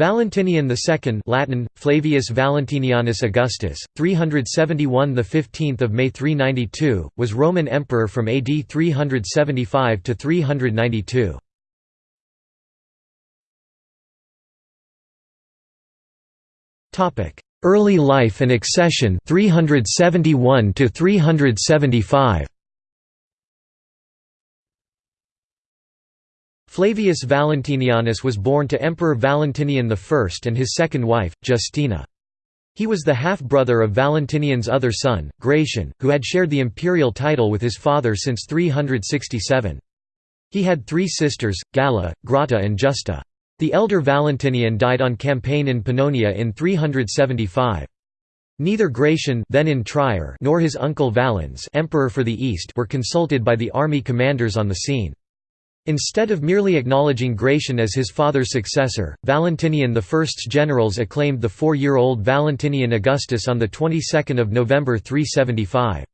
Valentinian II Latin, Flavius Valentinianus Augustus, 371 the 15th of May 392, was Roman emperor from AD 375 to 392. Topic: Early life and accession 371 to 375. Flavius Valentinianus was born to Emperor Valentinian I and his second wife, Justina. He was the half-brother of Valentinian's other son, Gratian, who had shared the imperial title with his father since 367. He had three sisters, Galla, Grata and Justa. The elder Valentinian died on campaign in Pannonia in 375. Neither Gratian then in Trier nor his uncle Valens emperor for the East were consulted by the army commanders on the scene. Instead of merely acknowledging Gratian as his father's successor, Valentinian I's generals acclaimed the four-year-old Valentinian Augustus on the 22nd of November 375.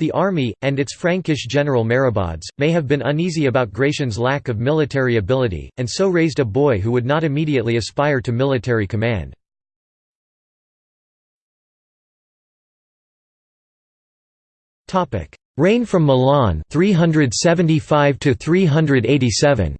The army, and its Frankish general Merobaudes, may have been uneasy about Gratian's lack of military ability, and so raised a boy who would not immediately aspire to military command. Reign from Milan 375 to 387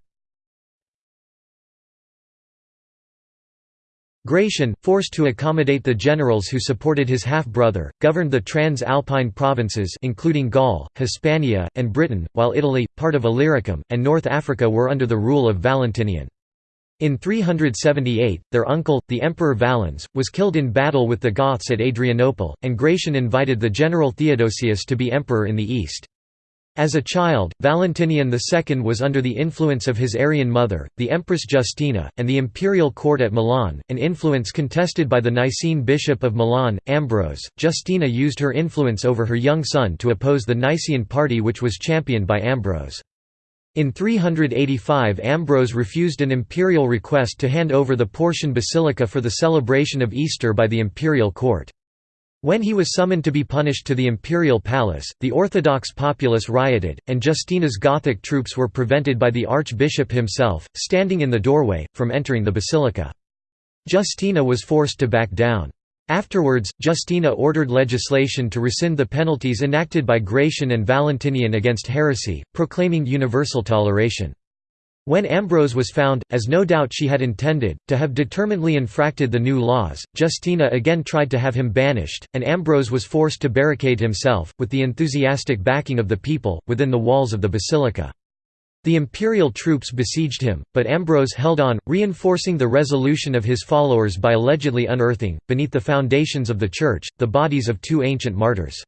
Gratian, forced to accommodate the generals who supported his half-brother, governed the Trans-Alpine provinces including Gaul, Hispania, and Britain, while Italy, part of Illyricum, and North Africa were under the rule of Valentinian. In 378, their uncle, the Emperor Valens, was killed in battle with the Goths at Adrianople, and Gratian invited the general Theodosius to be emperor in the east. As a child, Valentinian II was under the influence of his Arian mother, the Empress Justina, and the imperial court at Milan, an influence contested by the Nicene bishop of Milan, Ambrose. Justina used her influence over her young son to oppose the Nicene party which was championed by Ambrose. In 385 Ambrose refused an imperial request to hand over the Portian Basilica for the celebration of Easter by the imperial court. When he was summoned to be punished to the imperial palace, the Orthodox populace rioted, and Justina's Gothic troops were prevented by the archbishop himself, standing in the doorway, from entering the basilica. Justina was forced to back down. Afterwards, Justina ordered legislation to rescind the penalties enacted by Gratian and Valentinian against heresy, proclaiming universal toleration. When Ambrose was found, as no doubt she had intended, to have determinedly infracted the new laws, Justina again tried to have him banished, and Ambrose was forced to barricade himself, with the enthusiastic backing of the people, within the walls of the basilica. The imperial troops besieged him, but Ambrose held on, reinforcing the resolution of his followers by allegedly unearthing, beneath the foundations of the church, the bodies of two ancient martyrs.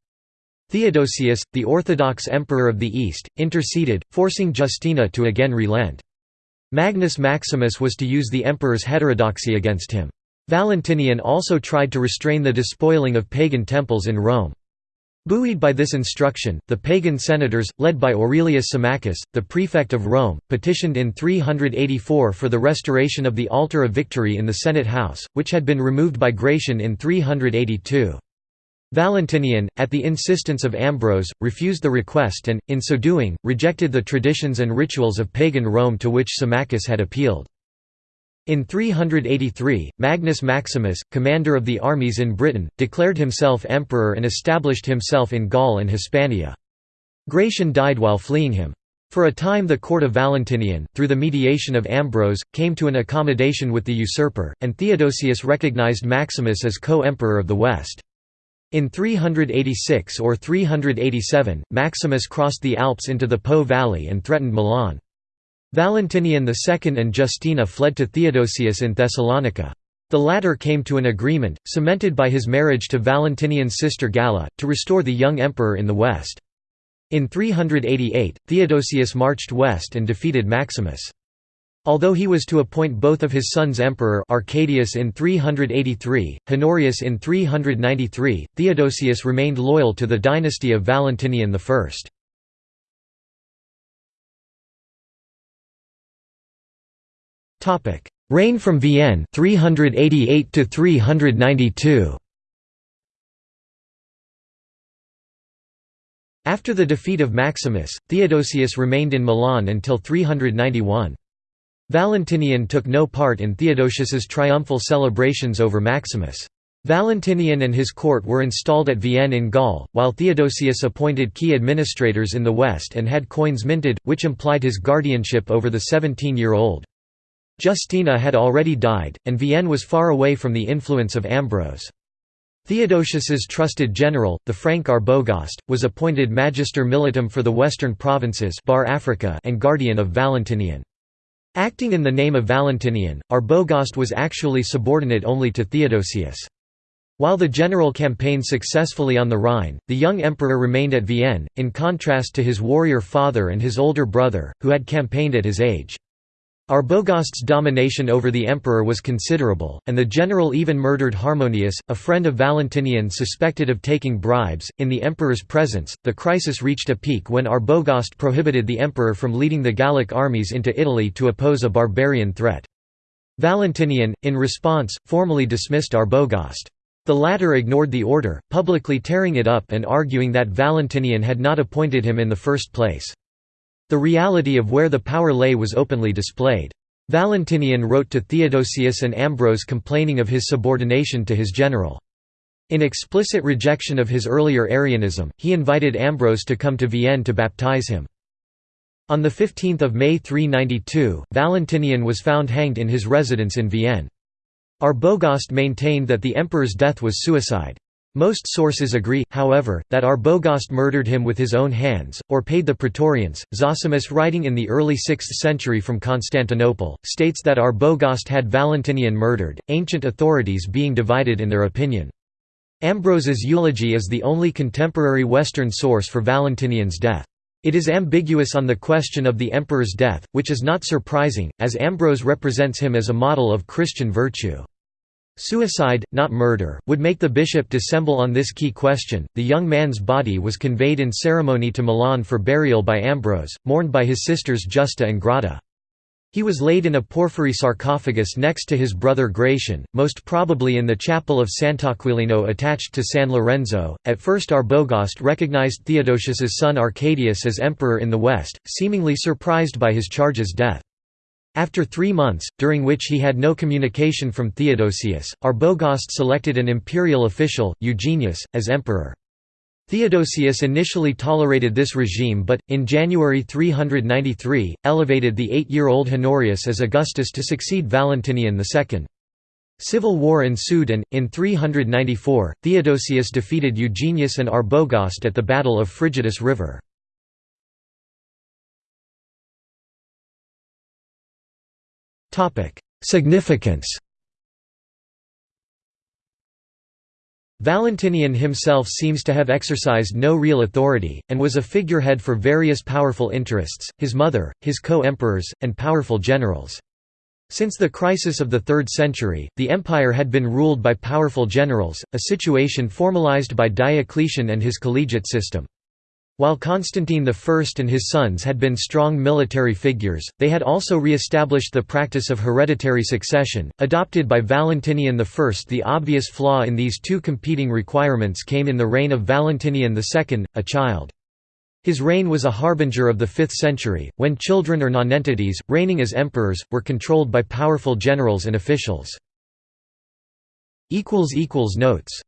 Theodosius, the Orthodox Emperor of the East, interceded, forcing Justina to again relent. Magnus Maximus was to use the emperor's heterodoxy against him. Valentinian also tried to restrain the despoiling of pagan temples in Rome. Buoyed by this instruction, the pagan senators, led by Aurelius Symmachus, the prefect of Rome, petitioned in 384 for the restoration of the Altar of Victory in the Senate House, which had been removed by Gratian in 382. Valentinian, at the insistence of Ambrose, refused the request and, in so doing, rejected the traditions and rituals of pagan Rome to which Symmachus had appealed. In 383, Magnus Maximus, commander of the armies in Britain, declared himself emperor and established himself in Gaul and Hispania. Gratian died while fleeing him. For a time the court of Valentinian, through the mediation of Ambrose, came to an accommodation with the usurper, and Theodosius recognized Maximus as co-emperor of the West. In 386 or 387, Maximus crossed the Alps into the Po valley and threatened Milan. Valentinian II and Justina fled to Theodosius in Thessalonica. The latter came to an agreement, cemented by his marriage to Valentinian's sister Galla, to restore the young emperor in the west. In 388, Theodosius marched west and defeated Maximus. Although he was to appoint both of his sons emperor Arcadius in 383, Honorius in 393, Theodosius remained loyal to the dynasty of Valentinian I. Topic: Reign from Vienne 388 to 392. After the defeat of Maximus, Theodosius remained in Milan until 391. Valentinian took no part in Theodosius's triumphal celebrations over Maximus. Valentinian and his court were installed at Vienne in Gaul, while Theodosius appointed key administrators in the west and had coins minted, which implied his guardianship over the 17-year-old. Justina had already died, and Vienne was far away from the influence of Ambrose. Theodosius's trusted general, the Frank Arbogast, was appointed Magister Militum for the western provinces Bar Africa and guardian of Valentinian. Acting in the name of Valentinian, Arbogast was actually subordinate only to Theodosius. While the general campaigned successfully on the Rhine, the young emperor remained at Vienne, in contrast to his warrior father and his older brother, who had campaigned at his age. Arbogast's domination over the emperor was considerable, and the general even murdered Harmonius, a friend of Valentinian suspected of taking bribes. In the emperor's presence, the crisis reached a peak when Arbogast prohibited the emperor from leading the Gallic armies into Italy to oppose a barbarian threat. Valentinian, in response, formally dismissed Arbogast. The latter ignored the order, publicly tearing it up and arguing that Valentinian had not appointed him in the first place. The reality of where the power lay was openly displayed. Valentinian wrote to Theodosius and Ambrose complaining of his subordination to his general. In explicit rejection of his earlier Arianism, he invited Ambrose to come to Vienne to baptize him. On 15 May 392, Valentinian was found hanged in his residence in Vienne. Arbogast maintained that the emperor's death was suicide. Most sources agree, however, that Arbogast murdered him with his own hands, or paid the Praetorians. Zosimus, writing in the early 6th century from Constantinople, states that Arbogast had Valentinian murdered, ancient authorities being divided in their opinion. Ambrose's eulogy is the only contemporary Western source for Valentinian's death. It is ambiguous on the question of the emperor's death, which is not surprising, as Ambrose represents him as a model of Christian virtue. Suicide, not murder, would make the bishop dissemble on this key question. The young man's body was conveyed in ceremony to Milan for burial by Ambrose, mourned by his sisters Justa and Grata. He was laid in a porphyry sarcophagus next to his brother Gratian, most probably in the chapel of Sant'Aquilino attached to San Lorenzo. At first, Arbogast recognized Theodosius's son Arcadius as emperor in the west, seemingly surprised by his charge's death. After three months, during which he had no communication from Theodosius, Arbogast selected an imperial official, Eugenius, as emperor. Theodosius initially tolerated this regime but, in January 393, elevated the eight-year-old Honorius as Augustus to succeed Valentinian II. Civil war ensued and, in 394, Theodosius defeated Eugenius and Arbogast at the Battle of Frigidus River. Significance Valentinian himself seems to have exercised no real authority, and was a figurehead for various powerful interests, his mother, his co-emperors, and powerful generals. Since the crisis of the 3rd century, the empire had been ruled by powerful generals, a situation formalized by Diocletian and his collegiate system. While Constantine I and his sons had been strong military figures, they had also re-established the practice of hereditary succession, adopted by Valentinian I. The obvious flaw in these two competing requirements came in the reign of Valentinian II, a child. His reign was a harbinger of the 5th century, when children or nonentities, reigning as emperors, were controlled by powerful generals and officials. Notes